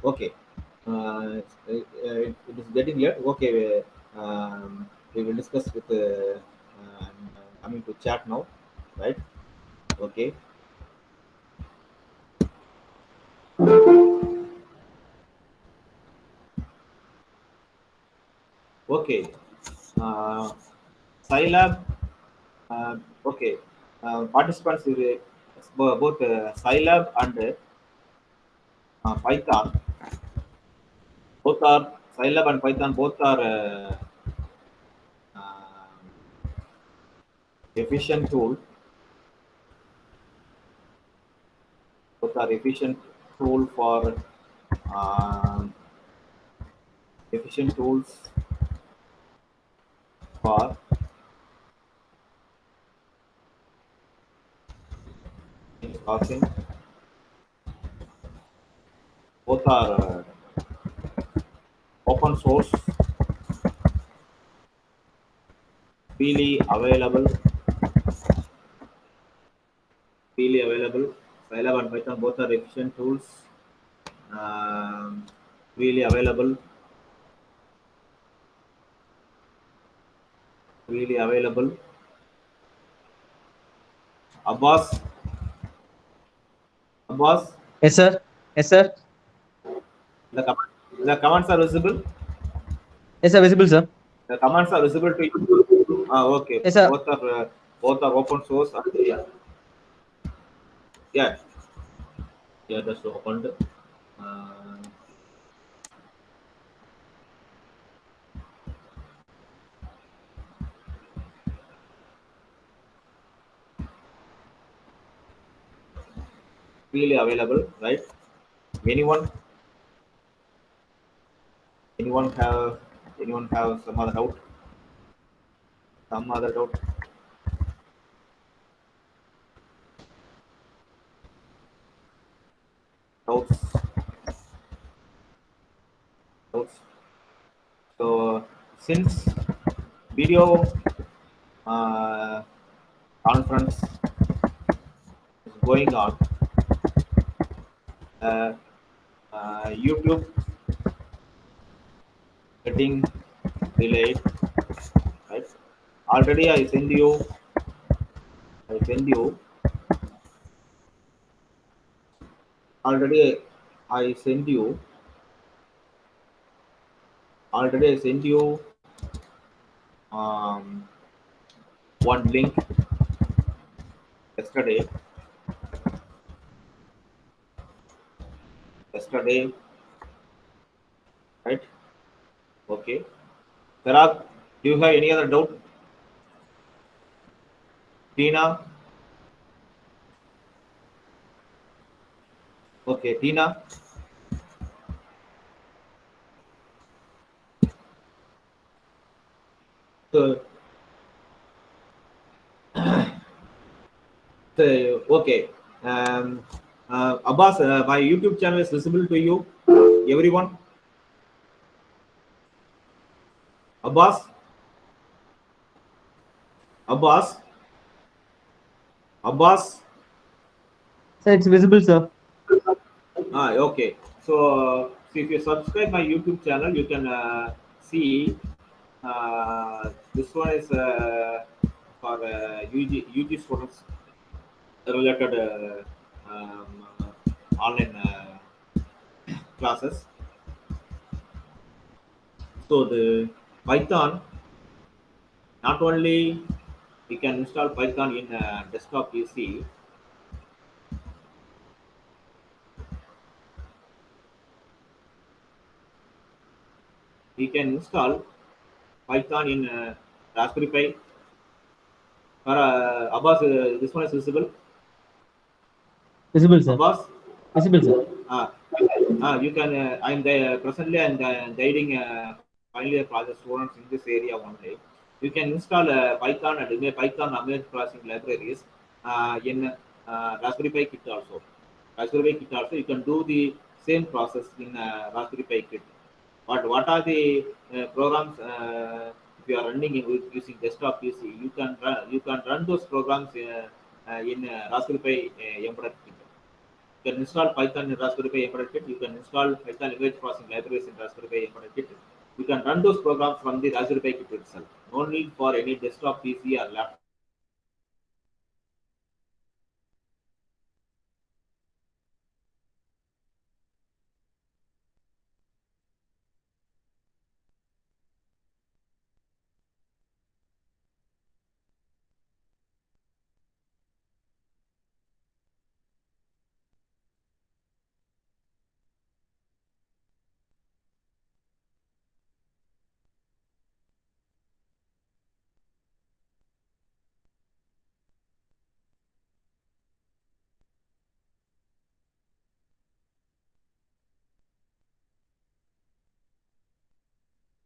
Okay. Uh, it, uh, it is getting late. Okay. We, um, we will discuss with uh, uh, I'm uh, coming to chat now, right? Okay. Okay. Uh, Scilab. Uh, okay. Uh, participants both uh, Scilab and uh, Python. Both are Scilab and Python. Both are uh, uh, efficient tool. Both are efficient tool for uh, efficient tools for passing. Both are open source, freely available, freely available. Scilab and Python both are efficient tools, um, freely available, freely available. Abbas, Abbas, Yes, sir. Yes, sir. the, command, the commands are visible. Yes, sir. Visible, sir. The commands are visible to you. Ah, okay. Yes, sir. Both are uh, both are open source. and- Yeah. Yeah. Yeah, that's opened. Uh, freely available, right? Anyone? Anyone have anyone have some other doubt? Some other doubt? doubts? Doubts. So since video uh, conference is going on, uh, uh, YouTube getting delayed, right? Already I send you, I send you, already I send you, already I send you um, one link yesterday. Yesterday, right? Okay. Parag, do you have any other doubt? Tina? Okay, Tina? So, so okay. Um, uh, Abbas, uh, my YouTube channel is visible to you, everyone. Abbas? Abbas? Abbas? Sir, it's visible, sir. Ah, okay. So, so if you subscribe my YouTube channel, you can uh, see uh, this one is uh, for uh, UG, UG students related uh, um, uh, online uh, classes. So the Python, not only we can install Python in a desktop PC, we can install Python in uh, Raspberry Pi. Or uh, Abbas, uh, this one is visible. Visible, sir. Abbas, Visible, sir. uh, uh, you can. Uh, I'm the, presently I'm uh, guiding uh, final year project students in this area only. You can install uh, Python and Python image processing libraries uh, in uh, Raspberry Pi kit also. Raspberry Pi kit also you can do the same process in uh, Raspberry Pi kit. But what are the uh, programs uh, if you are running using desktop PC? You can run, you can run those programs uh, in Raspberry Pi embedded kit. You can install Python in Raspberry Pi embedded kit. You can install Python image processing libraries in Raspberry Pi embedded kit. You can run those programs from the Raspberry Pi kit itself. No need for any desktop PC or laptop.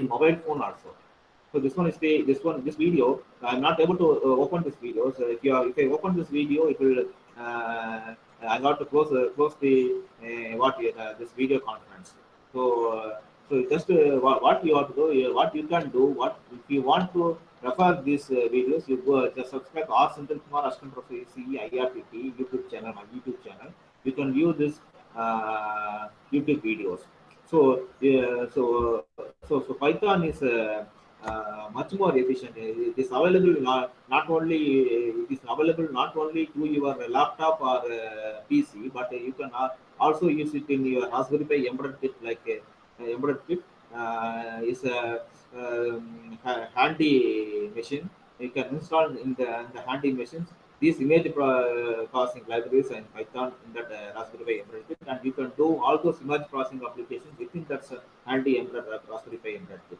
Mobile phone also. So this one is the this one this video. I'm not able to uh, open this video. So if you are, if I open this video, it will. Uh, I got to close uh, close the what this video conference. So so just what, you have to do, what you can do, what if you want to refer these uh, videos, you go just subscribe R Senthil Kumar Ashton Professor CE IRTT YouTube channel, my YouTube channel. You can view this uh, YouTube videos. So so so so Python is uh, uh, much more efficient. It is available not, not only it is available not only to your laptop or uh, PC, but you can also use it in your Raspberry Pi embedded kit like embedded kit uh, is a um, handy machine. You can install in the, in the handy machines these image processing libraries and Python in that uh, Raspberry Pi embedded and you can do all those image processing applications within that uh, handy embedded uh, Raspberry Pi embedded.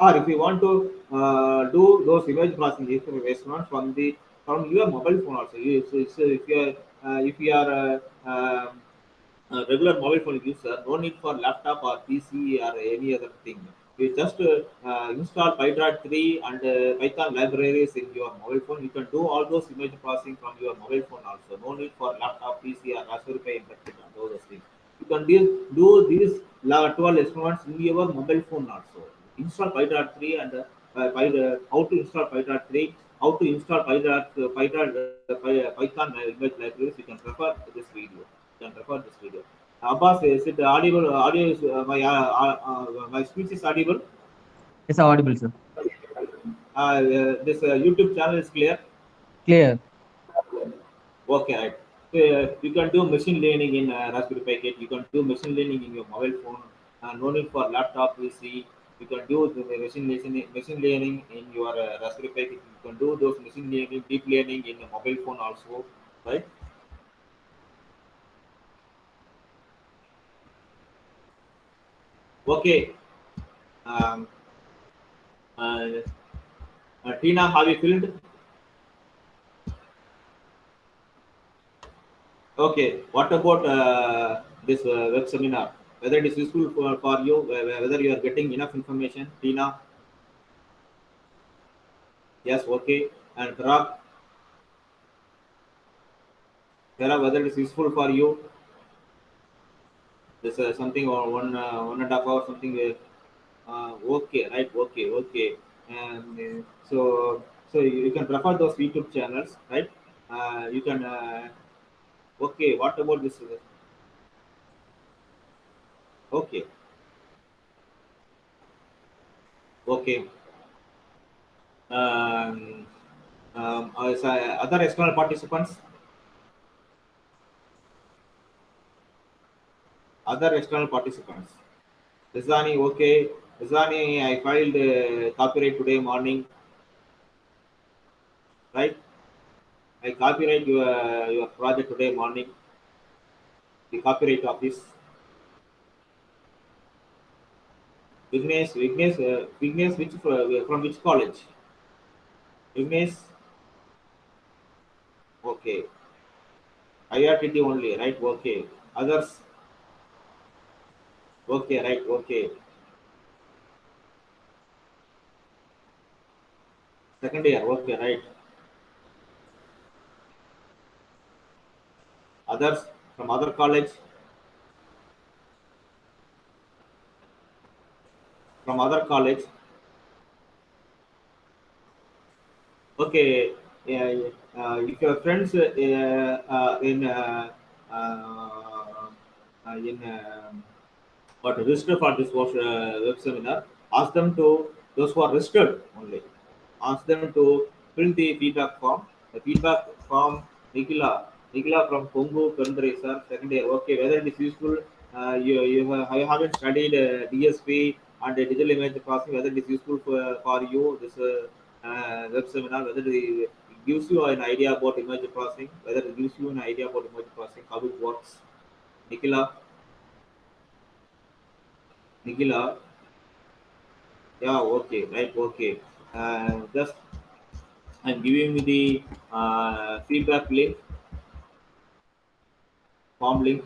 Or if you want to uh, do those image processing experiments from the from your mobile phone also, you, so, so if you are uh, if you are uh, um, a regular mobile phone user, no need for laptop or PC or any other thing. You just uh, uh, install Pydroid 3 and uh, Python libraries in your mobile phone. You can do all those image processing from your mobile phone also. No need for laptop, PC, or Raspberry Pi and those things. you can do, do these la- 12 experiments in your mobile phone also. Install Py.3 and uh, Py, uh, how to install Py.3, how to install Py, uh, Py, uh, uh, Python image libraries. You can refer this video. You can refer this video. Abbas, is it audible? Audio is uh, my uh, uh, uh, my speech is audible. It's audible, sir. Uh, uh, this uh, YouTube channel is clear. Clear. Okay, right. Uh, you can do machine learning in uh, Raspberry Pi Kit. You can do machine learning in your mobile phone. Uh, no need for laptop PC. You can do the machine learning, machine learning in your uh, Raspberry Pi Kit. You can do those machine learning, deep learning in a mobile phone also, right? Okay. Um, uh, uh, Tina, have you filled? Okay, what about uh, this uh, web seminar? Whether it is useful for, for you, whether you are getting enough information, Tina? Yes, okay. And Parag? Parag, whether it is useful for you? This uh, something or one uh, one and a half hour something. Uh, okay, right? Okay, okay. And uh, so so you can prefer those YouTube channels, right? Uh, you can. Uh, okay, what about this? Okay, okay. Um, um, other external participants, other external participants. Rizani, okay. Rizani, I filed uh, copyright today morning, right? I copyright your your project today morning. The copyright office. Vignesh, Vignesh, uh, Vignesh, which uh, from which college? Vignesh, okay. IRTT only, right? Okay. Others, okay, right? Okay. Second year, okay, right? Others from other college, from other college, okay. Yeah. Uh, if your friends uh, uh, in uh, uh, uh, in what register for this uh, web seminar, ask them to those who are registered only. Ask them to fill the feedback form. The feedback form, Nikila, Nikila from Kongo, Kandre, sir, second year. Okay, whether it is useful, uh, you you, have, you haven't studied uh, DSP and uh, digital image processing, whether it is useful for, for you, this uh, uh, web seminar, whether it gives you an idea about image processing, whether it gives you an idea about image processing, how it works. Nikila, Nikila, yeah, okay, right, okay. Uh, just I'm giving you the uh, feedback link, form link.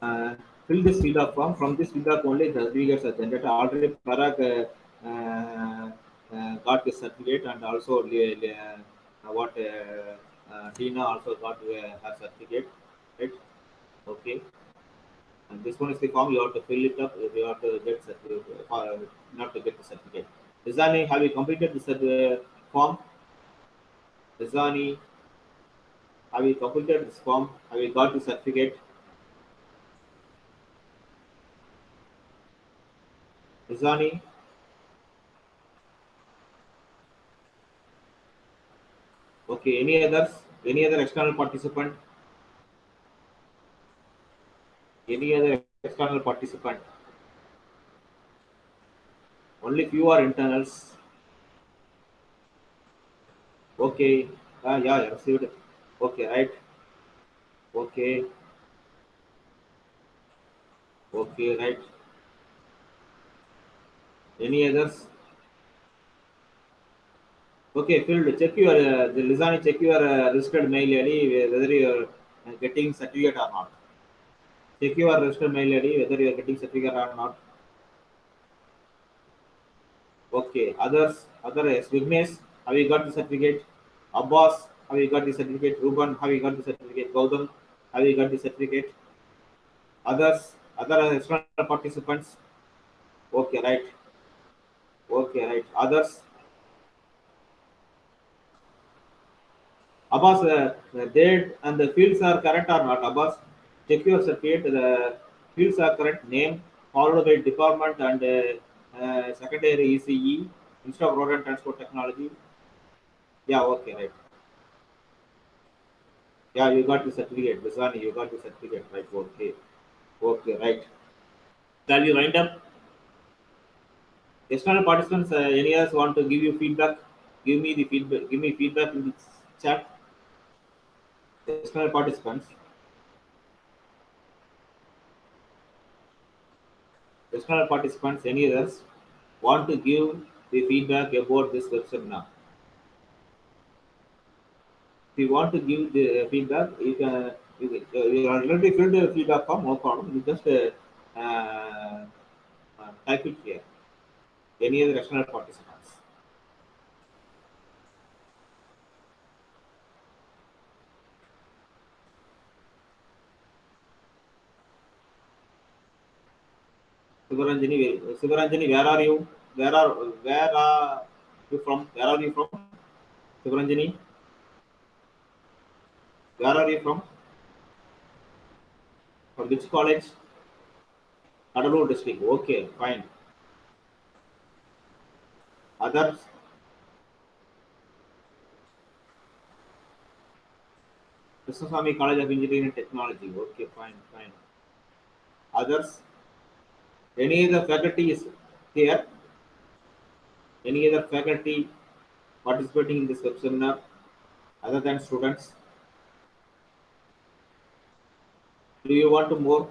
Uh, fill this feedback form. From this feedback only the certificates are generated. Already Parag uh, uh, uh, got the certificate and also uh, what Tina also got her certificate. Right? Okay. And this one is the form you have to fill it up. If you have to get uh, not to get the certificate. Rizani, have you completed the uh, form? Rizani, have you completed this form? Have you got the certificate? Rizani, okay. Any others? Any other external participant? Any other external participant? Only few are internals. Okay. Ah, yeah, yeah, received. Okay, right. Okay. Okay, right. Any others? Okay, filled. Check your uh, the Lizani. Check your uh, registered mail ID whether you are getting certificate or not. Check your registered mail ID whether you are getting certificate or not. Okay. Others. Other yes. Vignesh, have you got the certificate? Abbas, have you got the certificate? Ruban, have you got the certificate? Gautam, have you got the certificate? Others, other external participants. Okay, right. Okay, right. Others. Abbas, uh, the date and the fields are correct or not? Abbas, your certificate. The fields are correct. Name followed by department and uh, uh, secondary ECE instead of road and transport technology. Yeah, okay, right. Yeah, you got the certificate. Bisani, you got the certificate, right? Okay, okay, right. Shall we wind up? External participants, uh, any others want to give you feedback? Give me the feedback. Give me feedback in the chat. External participants. External participants, any others want to give the feedback about this web seminar? If you want to give the feedback, you can. You, uh, you already filled the feedback form, no problem. You just uh, uh, type it here. Any other external participants? Sivaranjani, Sivaranjani, where are you? Where are where are you from? Where are you from? Sivaranjani, where are you from? From which college? Kadalur district. Okay, fine. Others? Krishnaswamy College of Engineering and Technology. Okay, fine, fine. Others? Any other faculty is here? Any other faculty participating in this web seminar other than students? Do you want to more?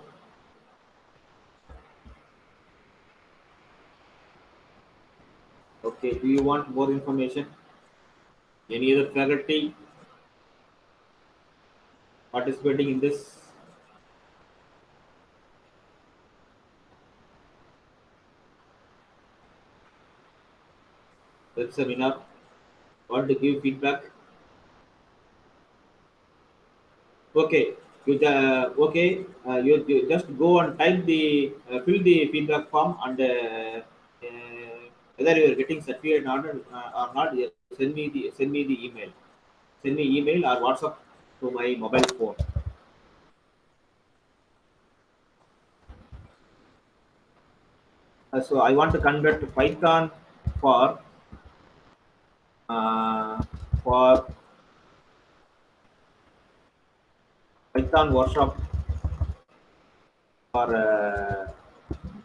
Okay, do you want more information? Any other faculty participating in this? Web seminar? Want to give feedback? Okay, you uh, okay? Uh, you, you just go and type the uh, fill the feedback form and uh, uh, whether you are getting certificate or not, uh, or not, send me the send me the email. Send me email or WhatsApp to my mobile phone. So I want to convert Python for for Python workshop for uh,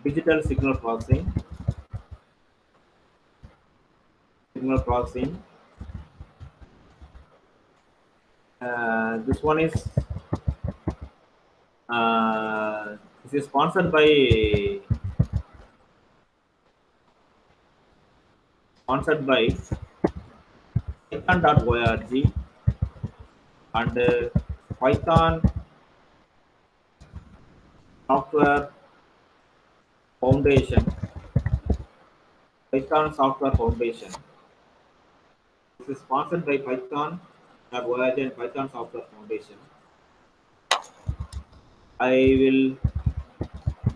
digital signal processing. Signal processing. Uh, this one is uh, this is sponsored by sponsored by python.org and uh, Python Software Foundation. Python Software Foundation. This is sponsored by Python.org and Python Software Foundation. I will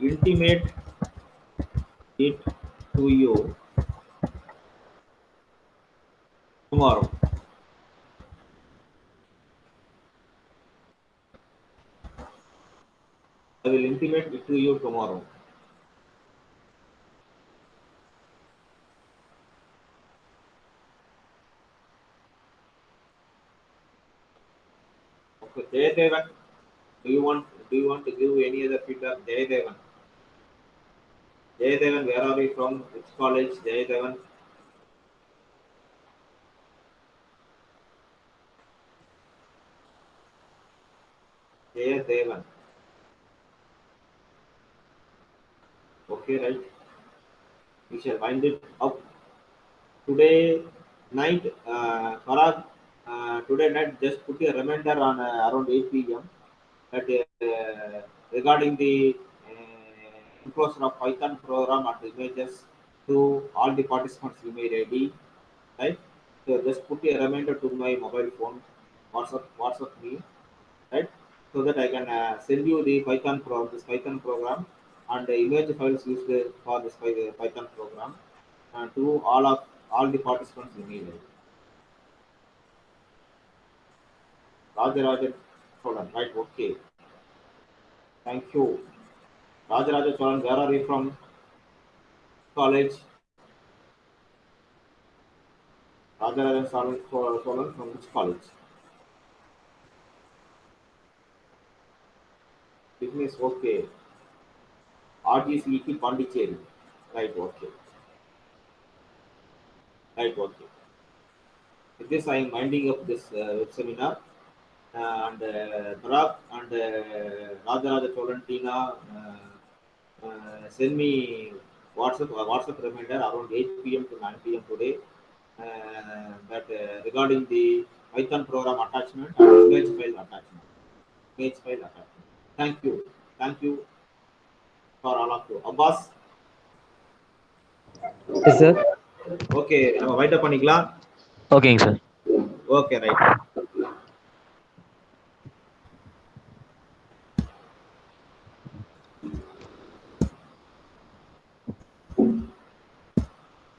intimate it to you tomorrow. Will intimate it to you tomorrow. Okay, Jayadevan, do you want do you want to give any other feedback? Jayadevan. Jayadevan, where are you from? Which college? Jayadevan. Jayadevan. Okay, right. We shall wind it up. Today night, uh, Parag, uh, today night, just put a reminder on uh, around 8 p.m. that uh, regarding the uh, inclusion of Python program and images to all the participants you may ready, right? So just put a reminder to my mobile phone, WhatsApp, WhatsApp me, right? so that I can uh, send you the Python pro this Python program and the image files used for this Python program to all of all the participants in email. Rajarajan Cholan, right? Okay. Thank you. Rajaraja Cholan, where are you from? College. Rajarajan Cholan Cholan from which college? Business, okay. RGCET Pondicherry. Right, okay. Right, okay. With this, I am winding up this uh, web seminar. and uh, and uh, Rajaraja Cholan Tina uh, uh, send me WhatsApp uh, WhatsApp reminder around 8 p.m. to 9 p.m. today uh, that uh, regarding the Python program attachment and image file attachment. Image file attachment. Thank you. Thank you for all of you Abbas? Yes sir okay நம்ம wind up பண்ணிக்கலாம். ஓகேங்க sir okay right